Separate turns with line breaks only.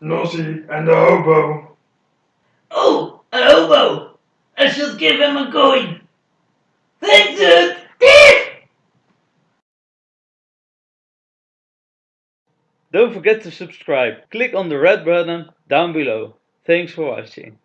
Nosy, and a hobo.
Oh, a hobo! I should give him a coin. Thanks, dude!
Don't forget to subscribe. Click on the red button down below. Thanks for watching.